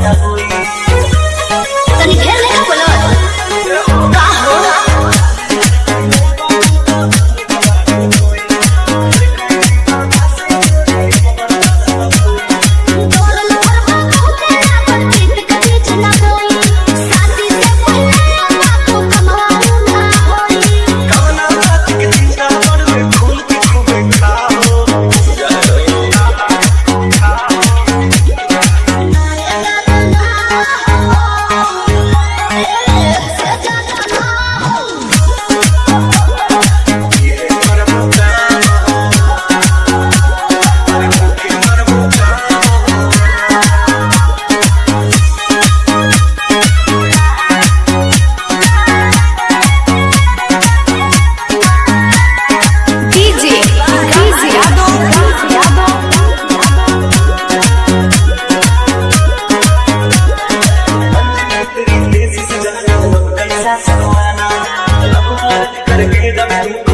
Yeah. करके दम